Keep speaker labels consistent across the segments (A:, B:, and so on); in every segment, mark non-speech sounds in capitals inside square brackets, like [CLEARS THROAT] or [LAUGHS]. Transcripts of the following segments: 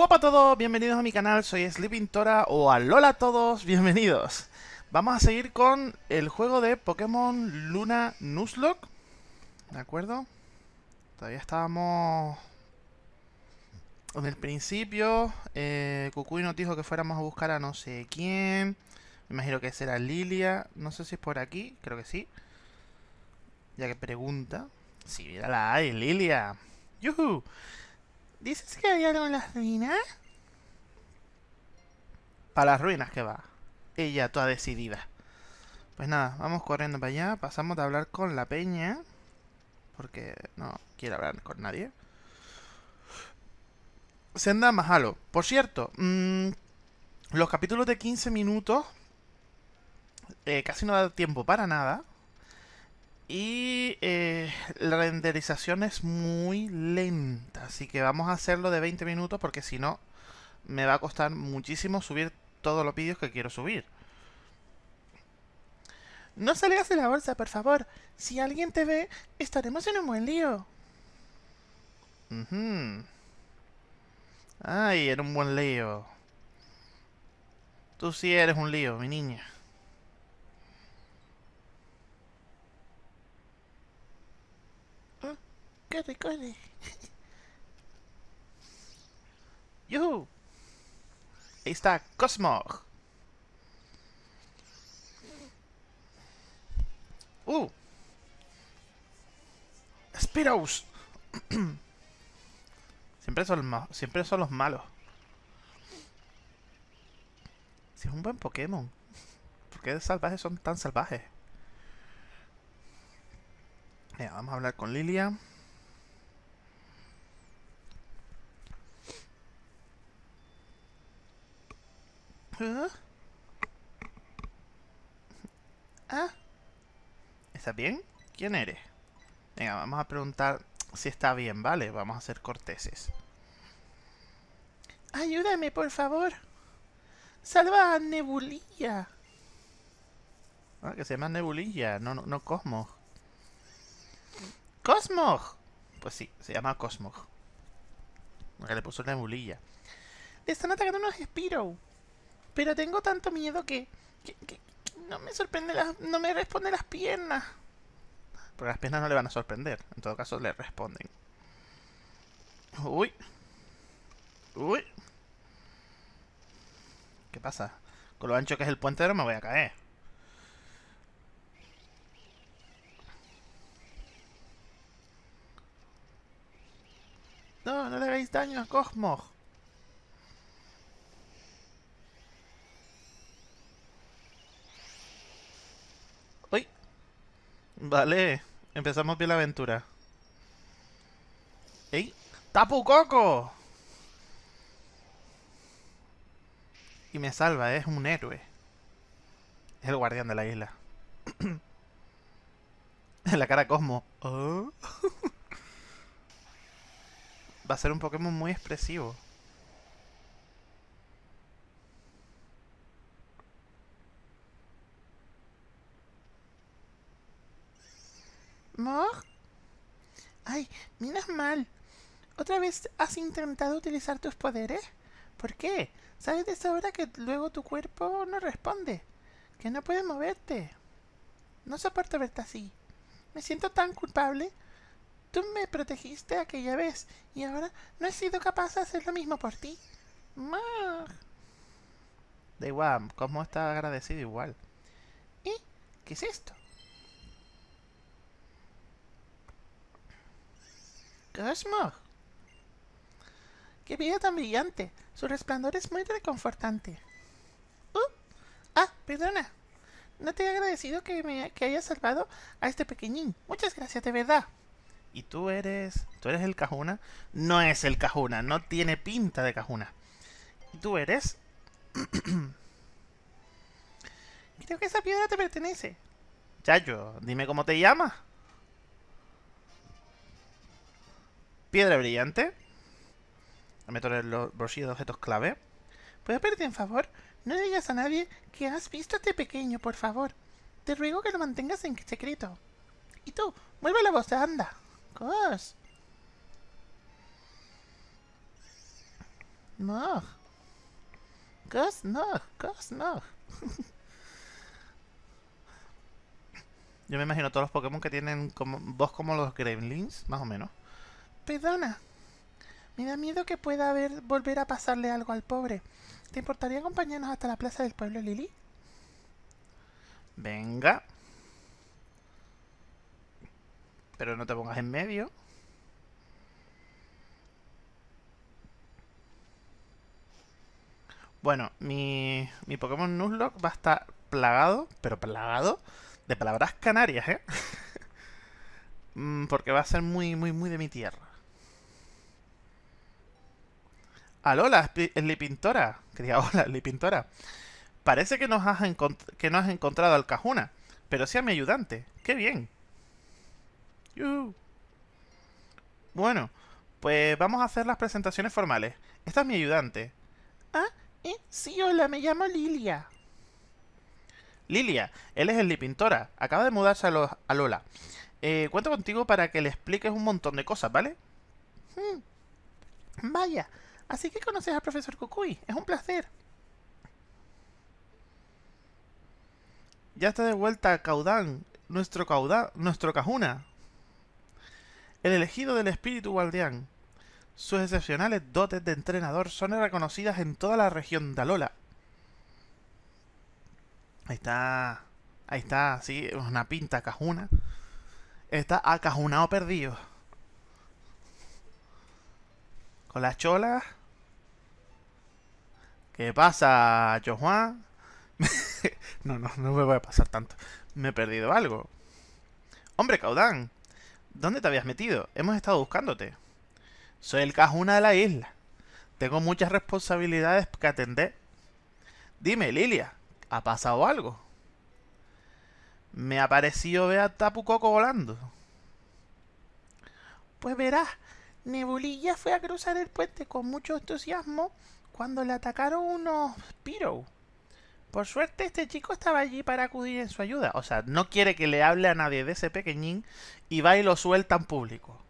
A: Guapa a todos, bienvenidos a mi canal, soy Sleeping Tora o alola a todos, bienvenidos. Vamos a seguir con el juego de Pokémon Luna Nuzlocke, ¿de acuerdo? Todavía estábamos en el principio, eh, Kukui nos dijo que fuéramos a buscar a no sé quién, me imagino que será Lilia, no sé si es por aquí, creo que sí. Ya que pregunta, sí, mírala ahí, Lilia. ¡Yuhu! ¿Dices que hay algo en las ruinas? Para las ruinas que va. Ella toda decidida. Pues nada, vamos corriendo para allá. Pasamos de hablar con la peña. Porque no quiere hablar con nadie. Senda Mahalo. Por cierto, mmm, los capítulos de 15 minutos eh, casi no da tiempo para nada. Y eh, la renderización es muy lenta, así que vamos a hacerlo de 20 minutos porque si no me va a costar muchísimo subir todos los vídeos que quiero subir. No salgas de la bolsa, por favor. Si alguien te ve, estaremos en un buen lío. Ay, era un buen lío. Tú sí eres un lío, mi niña. Corre, corre. [LAUGHS] ¡Yuhu! Ahí está Cosmo. ¡Uh! Spiros. [CLEARS THROAT] siempre, son los malos. Si es un buen Pokémon. ¿Por qué salvajes son tan salvajes? Mira, vamos a hablar con Lilia. ¿Ah? ¿Estás bien? ¿Quién eres? Venga, vamos a preguntar si está bien, ¿vale? Vamos a ser corteses. Ayúdame, por favor. Salva a Nebulilla. Ah, que se llama Nebulilla, no, no, no Cosmos. ¡Cosmos! Pues sí, se llama Cosmos. Que le puso Nebulilla. Le están atacando unos Spiro. Pero tengo tanto miedo que, no me sorprende no me responde las piernas. Porque las piernas no le van a sorprender. En todo caso le responden. Uy. Uy. ¿Qué pasa? Con lo ancho que es el puente no me voy a caer. No, no le hagáis daño a Cosmos. Vale, empezamos bien la aventura. ¡Ey! ¡Tapu Coco! Y me salva, es un héroe. Es el guardián de la isla. [COUGHS] La cara Cosmo. Oh. [LAUGHS] Va a ser un Pokémon muy expresivo. ¿Mog? Ay, miras mal. ¿Otra vez has intentado utilizar tus poderes? ¿Por qué? ¿Sabes de sobra que luego tu cuerpo no responde? Que no puedes moverte. No soporto verte así. Me siento tan culpable. Tú me protegiste aquella vez y ahora no he sido capaz de hacer lo mismo por ti. Mog. Da igual, ¿cómo está agradecido igual? ¿Y qué es esto? Cosmo. ¡Qué vida tan brillante! Su resplandor es muy reconfortante. Uh, ah, perdona. No te he agradecido que me que hayas salvado a este pequeñín. Muchas gracias, de verdad. ¿Y tú eres... ¿Tú eres el Cajuna? No es el Cajuna, no tiene pinta de Cajuna. ¿Y tú eres? [CLEARS THROAT] Creo que esa piedra te pertenece. Chayo, dime cómo te llamas. Piedra brillante. Meto en los bolsillos de objetos clave. ¿Puedo pedirte un favor? No digas a nadie que has visto a este pequeño, por favor. Te ruego que lo mantengas en secreto. Y tú, vuelve la voz, anda. Cos. no. Gus, no. Gus, no. [LAUGHS] Yo me imagino todos los Pokémon que tienen como, voz como los Gremlins, más o menos. Perdona. Me da miedo que pueda haber, volver a pasarle algo al pobre. ¿Te importaría acompañarnos hasta la plaza del pueblo, Lily? Venga. Pero no te pongas en medio. Bueno, mi, mi Pokémon Nuzlocke va a estar plagado, pero plagado, de palabras canarias, ¿eh? [LAUGHS] Mm, porque va a ser muy, muy, muy de mi tierra. [LAUGHS] Alola, Lipintora. Quería hola, Lipintora. Parece que, no has encontrado al Cajuna, pero sea mi ayudante. ¡Qué bien! Bueno, pues vamos a hacer las presentaciones formales. Esta es mi ayudante. Ah, eh, sí, hola, me llamo Lilia. Lilia, él es el Lipintora. Acaba de mudarse a, Lola. Eh, cuento contigo para que le expliques un montón de cosas, ¿vale? Hmm. Vaya, así que conoces al profesor Kukui. Es un placer. Ya está de vuelta Caudán, nuestro Caudán, nuestro Cajuna. El elegido del espíritu guardián. Sus excepcionales dotes de entrenador son reconocidas en toda la región de Alola. Ahí está. Ahí está, sí, es una pinta cajuna. Está acajunado perdido. Con las cholas. ¿Qué pasa, Jojuan? [LAUGHS] no, no, no me voy a pasar tanto. Me he perdido algo. Hombre, Caudán. ¿Dónde te habías metido? Hemos estado buscándote. Soy el cajuna de la isla. Tengo muchas responsabilidades que atender. Dime, Lilia, ¿ha pasado algo? Me ha parecido ver a Tapu Coco volando. Pues verás, Nebulilla fue a cruzar el puente con mucho entusiasmo cuando le atacaron unos Piro. Por suerte este chico estaba allí para acudir en su ayuda. O sea, no quiere que le hable a nadie de ese pequeñín y va y lo suelta en público.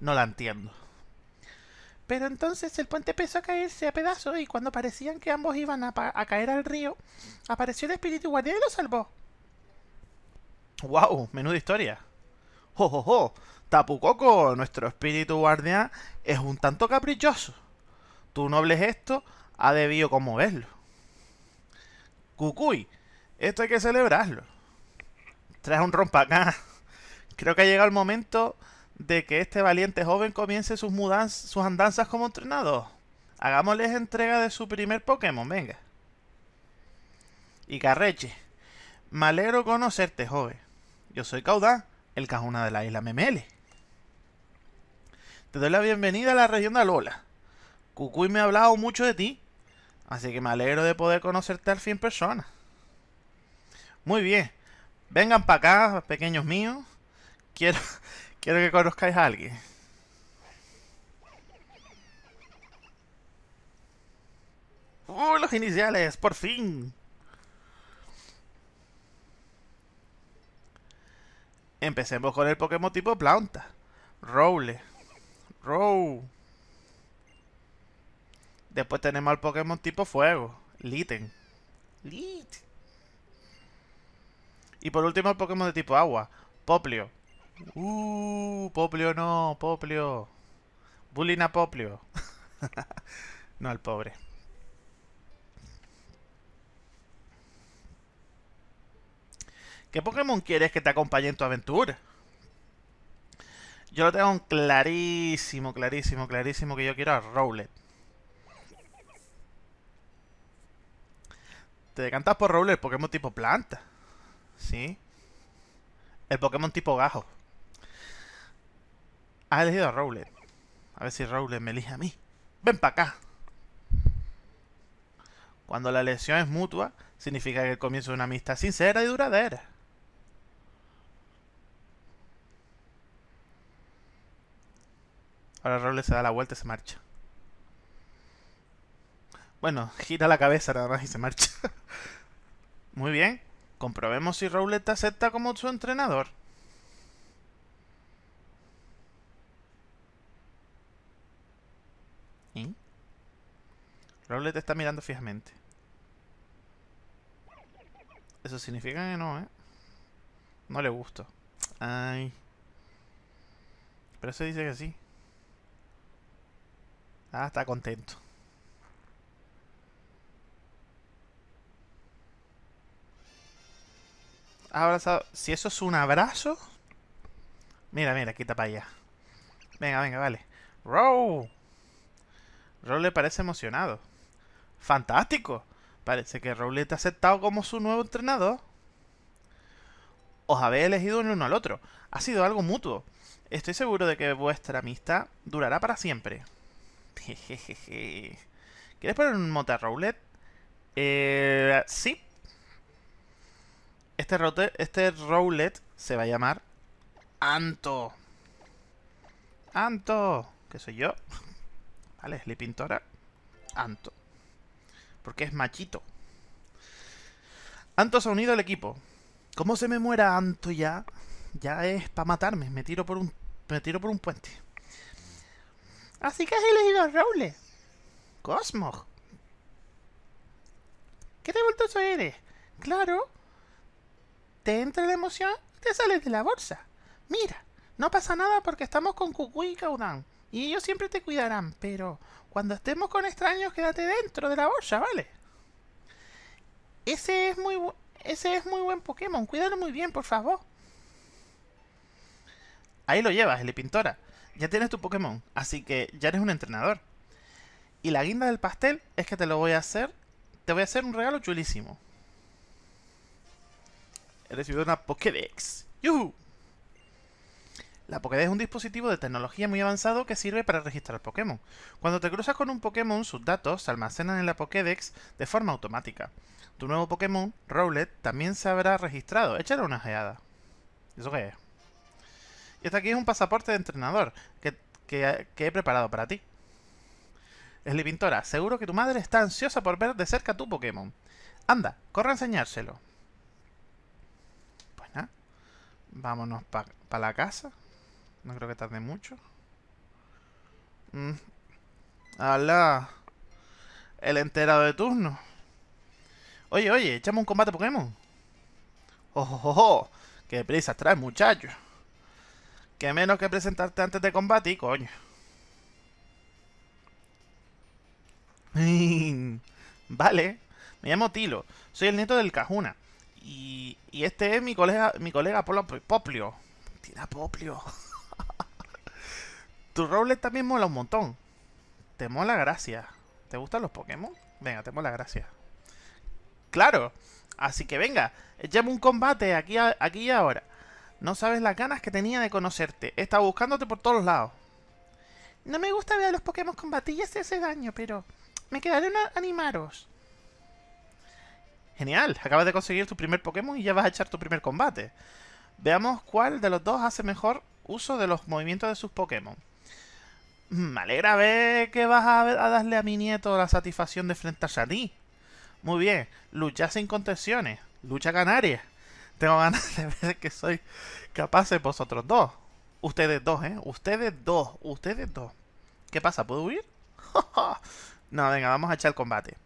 A: No la entiendo. Pero entonces el puente empezó a caerse a pedazos y cuando parecían que ambos iban a, caer al río, apareció el espíritu guardián y lo salvó. ¡Wow! Menuda historia. ¡Jo, jo, jo! Tapu Koko, nuestro espíritu guardián, es un tanto caprichoso. Tu noble gesto ha debido conmoverlo. Cucuy, esto hay que celebrarlo. Trae un rompa acá. Creo que ha llegado el momento de que este valiente joven comience sus, mudanzas, sus andanzas como entrenador. Hagámosles entrega de su primer Pokémon, venga. Y Carreche, me alegro conocerte, joven. Yo soy Caudán, el cajuna de la isla Memele. Te doy la bienvenida a la región de Alola. Cucuy me ha hablado mucho de ti Así que me alegro de poder conocerte al fin persona. Muy bien. Vengan para acá, pequeños míos. Quiero, [LAUGHS] quiero que conozcáis a alguien. ¡Uh, los iniciales! ¡Por fin! Empecemos con el Pokémon tipo planta. Rowle. Row. Después tenemos al Pokémon tipo fuego, Litten. Lit. Y por último el Pokémon de tipo agua, Poplio. Uh, Poplio no, Poplio. Bullying a Poplio. [LAUGHS] no al pobre. ¿Qué Pokémon quieres que te acompañe en tu aventura? Yo lo tengo clarísimo, clarísimo, clarísimo que yo quiero a Rowlet. Te decantas por Rowlet, el Pokémon tipo planta. ¿Sí? El Pokémon tipo gajo. Has elegido a Rowlet. A ver si Rowlet me elige a mí. Ven para acá. Cuando la lesión es mutua, significa que comienza una amistad sincera y duradera. Ahora Rowlet se da la vuelta y se marcha. Bueno, gira la cabeza nada más y se marcha. [LAUGHS] Muy bien. Comprobemos si Rowlet te acepta como su entrenador. Rowlet está mirando fijamente. Eso significa que no, ¿eh? No le gusto. Ay. Pero eso dice que sí. Ah, está contento. Abrazado. Si eso es un abrazo. Mira, mira, quita para allá. Venga, venga, vale. Row. Row le parece emocionado. ¡Fantástico! Parece que Rowlet ha aceptado como su nuevo entrenador. Os habéis elegido uno al otro. Ha sido algo mutuo. Estoy seguro de que vuestra amistad durará para siempre. [LAUGHS] ¿Quieres poner un mote a Rowlet? Eh, sí. Este, este Rowlet se va a llamar Anto. Anto. Que soy yo. [LAUGHS] Vale, es pintora. Anto. Porque es machito. Anto se ha unido al equipo. ¿Cómo se me muera Anto ya? Ya es para matarme. Me tiro por un, me tiro por un puente. Así que has elegido a Rowlet. Cosmos. ¿Qué revoltoso eres? Claro. Te entra la emoción te sales de la bolsa. Mira, no pasa nada porque estamos con Cucú y Caudán. Y ellos siempre te cuidarán, pero cuando estemos con extraños, quédate dentro de la bolsa, ¿vale? Ese es muy, ese es muy buen Pokémon. Cuídalo muy bien, por favor. Ahí lo llevas, el Pintora. Ya tienes tu Pokémon, así que ya eres un entrenador. Y la guinda del pastel es que te lo voy a hacer. Te voy a hacer un regalo chulísimo. He recibido una Pokédex. ¡Yuhu! La Pokédex es un dispositivo de tecnología muy avanzado que sirve para registrar Pokémon. Cuando te cruzas con un Pokémon, sus datos se almacenan en la Pokédex de forma automática. Tu nuevo Pokémon, Rowlet, también se habrá registrado. Échale una geada. ¿Eso qué es? Y este aquí es un pasaporte de entrenador que, he preparado para ti. Pintora, seguro que tu madre está ansiosa por ver de cerca tu Pokémon. Anda, corre a enseñárselo. Pues nada. Vámonos para la casa. No creo que tarde mucho. Mm. ¡Hala! El enterado de turno. Oye, oye, echamos un combate Pokémon. ¡Oh, oh, oh! ¡Qué prisa traes, muchacho! Que menos que presentarte antes de combate, coño. [LAUGHS] vale. Me llamo Tilo. Soy el nieto del Cajuna. Y, y este es mi colega, mi colega Poplio. Tira Poplio. [LAUGHS] Tu Rowlet también mola un montón. Te mola gracia. ¿Te gustan los Pokémon? Venga, te mola gracia. ¡Claro! Así que venga, echemos un combate aquí, aquí y ahora. No sabes las ganas que tenía de conocerte. He estado buscándote por todos lados. No me gusta ver a los Pokémon combatir y hacerse daño, pero me quedaré a animaros. Genial, acabas de conseguir tu primer Pokémon y ya vas a echar tu primer combate. Veamos cuál de los dos hace mejor uso de los movimientos de sus Pokémon. Me alegra ver que vas a, darle a mi nieto la satisfacción de enfrentarse a ti. Muy bien, lucha sin contenciones, lucha canaria. Tengo ganas [LAUGHS] de ver que soy capaz de vosotros dos. Ustedes dos, ¿eh? Ustedes dos, ustedes dos. ¿Qué pasa? ¿Puedo huir? [LAUGHS] no, venga, vamos a echar el combate.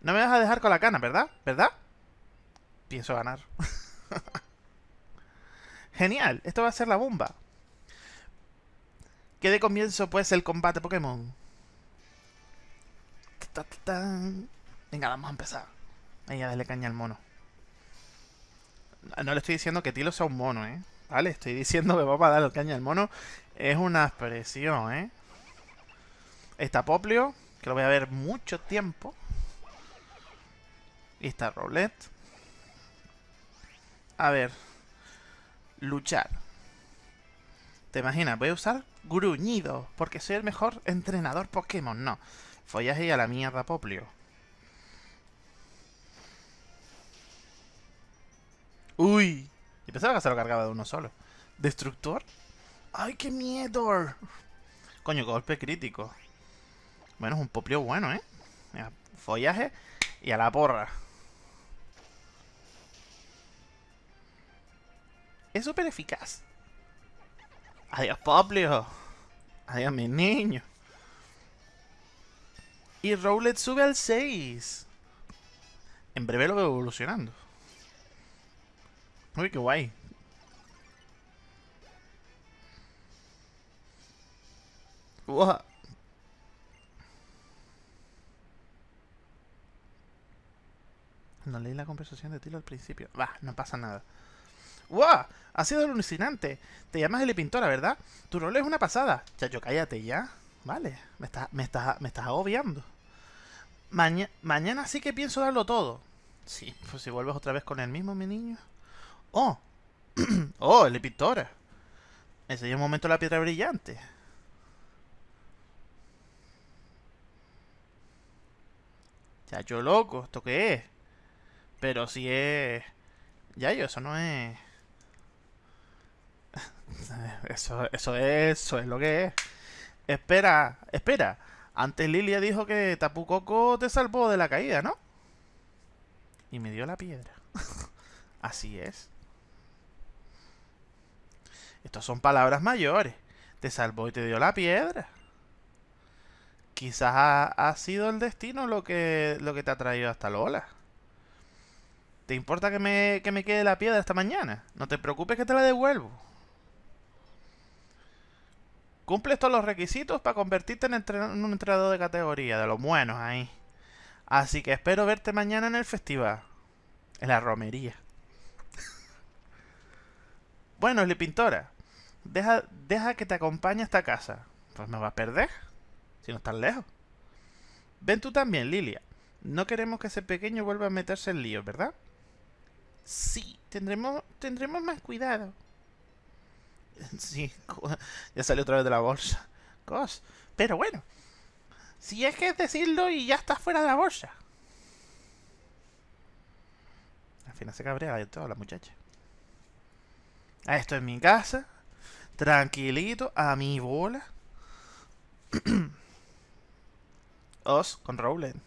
A: No me vas a dejar con la cana, ¿verdad? ¿Verdad? Pienso ganar. [LAUGHS] Genial, esto va a ser la bomba. ¿Qué de comienzo pues el combate Pokémon. Venga, vamos a empezar. Ahí a darle caña al mono. No le estoy diciendo que Tilo sea un mono, ¿eh? Vale, estoy diciendo que vamos a darle caña al mono. Es una expresión, ¿eh? Está Poplio, que lo voy a ver mucho tiempo. Está Roulette. A ver. Luchar. ¿Te imaginas? Voy a usar gruñido, porque soy el mejor entrenador Pokémon. No, follaje y a la mierda, Poplio. Uy, y pensaba que se lo cargaba de uno solo. ¿Destructor? ¡Ay, qué miedo! Coño, golpe crítico. Bueno, es un Poplio bueno, ¿eh? follaje y a la porra. Es súper eficaz. Adiós, Poplio. Adiós, mi niño. Y Rowlet sube al 6. En breve lo veo evolucionando. Uy, qué guay. Wow. No leí la conversación de Tilo al principio. Va, no pasa nada. ¡Wow! Ha sido alucinante. Te llamas Eli Pintora, ¿verdad? Tu rol es una pasada. Chacho, cállate ya. Vale, me estás me está, me estás agobiando. mañana sí que pienso darlo todo. Sí, pues si vuelves otra vez con el mismo, mi niño. ¡Oh! [CLEARS THROAT] ¡Oh, Eli Pintora! Ese es un momento la piedra brillante. Chacho loco, ¿esto qué es? Pero si es... Ya yo, eso no es... Eso, eso es, eso es lo que es. Espera, espera. Antes Lilia dijo que Tapu Koko te salvó de la caída, ¿no? Y me dio la piedra. [LAUGHS] Así es. Estas son palabras mayores. Te salvó y te dio la piedra. Quizás ha, sido el destino lo que, lo que te ha traído hasta Lola. ¿Te importa que me, que me quede la piedra esta mañana? No te preocupes que te la devuelvo. Cumples todos los requisitos para convertirte en, un entrenador de categoría, de los buenos ahí. Así que espero verte mañana en el festival. En la romería. [LAUGHS] bueno, Pintora. Deja, deja que te acompañe a esta casa. Pues me vas a perder. Si no estás lejos. Ven tú también, Lilia. No queremos que ese pequeño vuelva a meterse en líos, ¿verdad? Sí, tendremos, tendremos más cuidado. [LAUGHS] Sí, ya salió otra vez de la bolsa. Cos. Pero bueno, si es que es decirlo y ya está fuera de la bolsa. Al final se cabrea de toda la muchacha. Esto es mi casa. Tranquilito, a mi bola. [CLEARS THROAT] Os con Rowland.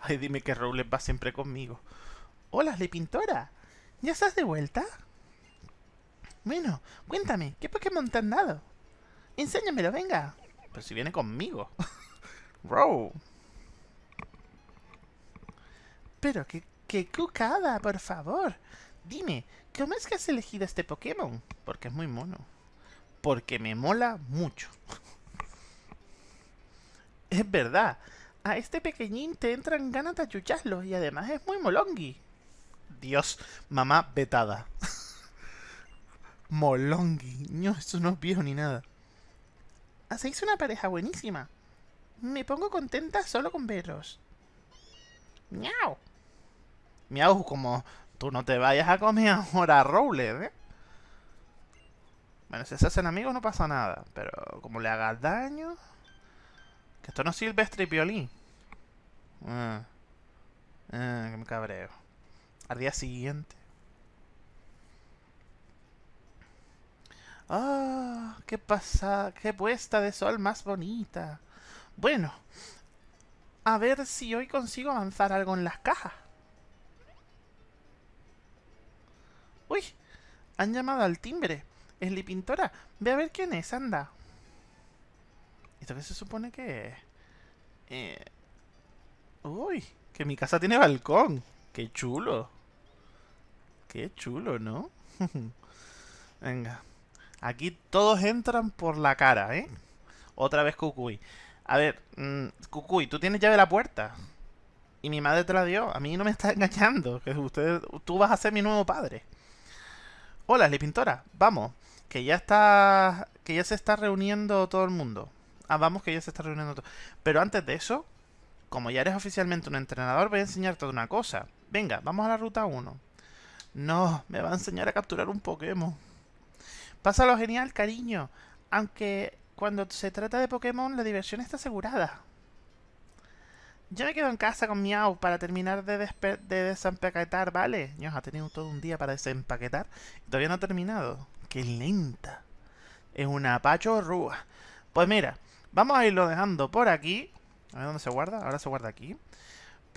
A: Ay, dime que Rowland va siempre conmigo. Hola, le pintora. ¿Ya estás de vuelta? Bueno, cuéntame, ¿qué Pokémon te han dado? Enséñamelo, venga. Pero si viene conmigo. [LAUGHS] Row. Pero qué, qué cucada, por favor. Dime, ¿cómo es que has elegido este Pokémon? Porque es muy mono. Porque me mola mucho. [LAUGHS] es verdad. A este pequeñín te entran ganas de achucharlo y además es muy molongi. Dios, mamá vetada. [LAUGHS] Molongi. No, eso no es viejo ni nada. Hacéis una pareja buenísima. Me pongo contenta solo con veros. Miau. Miau, como tú no te vayas a comer ahora a Rowlet, ¿eh? Bueno, si se hacen amigos no pasa nada. Pero como le hagas daño... Que esto no es silvestre y. Ah. Ah, que me cabreo. Al día siguiente. ¡Ah! ¡Qué pasa! ¡Qué puesta de sol más bonita! Bueno, a ver si hoy consigo avanzar algo en las cajas. ¡Uy! Han llamado al timbre. Es la pintora. Ve a ver quién es, anda. ¿Esto qué se supone que es? Eh... ¡Uy! Que mi casa tiene balcón. ¡Qué chulo! ¡Qué chulo, ¿no? [LAUGHS] Venga. Aquí todos entran por la cara, ¿eh? Otra vez Cucuy. A ver, mmm, Cucuy, tú tienes llave de la puerta. Y mi madre te la dio. A mí no me está engañando. Que usted, tú vas a ser mi nuevo padre. Hola, Pintora. Vamos. Que ya está... Que ya se está reuniendo todo el mundo. Ah, vamos, que ya se está reuniendo todo. Pero antes de eso, como ya eres oficialmente un entrenador, voy a enseñarte una cosa. Venga, vamos a la ruta 1. No, me va a enseñar a capturar un Pokémon. Pásalo genial, cariño. Aunque cuando se trata de Pokémon, la diversión está asegurada. Yo me quedo en casa con Miau para terminar de, de desempaquetar, ¿vale? Dios, ha tenido todo un día para desempaquetar y todavía no ha terminado. ¡Qué lenta! Es una pachorrúa. Pues mira, vamos a irlo dejando por aquí. A ver dónde se guarda. Ahora se guarda aquí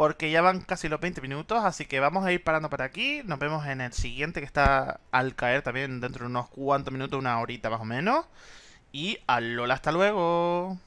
A: porque ya van casi los 20 minutos, así que vamos a ir parando por aquí. Nos vemos en el siguiente que está al caer también dentro de unos cuantos minutos, una horita más o menos. Y alola, hasta luego.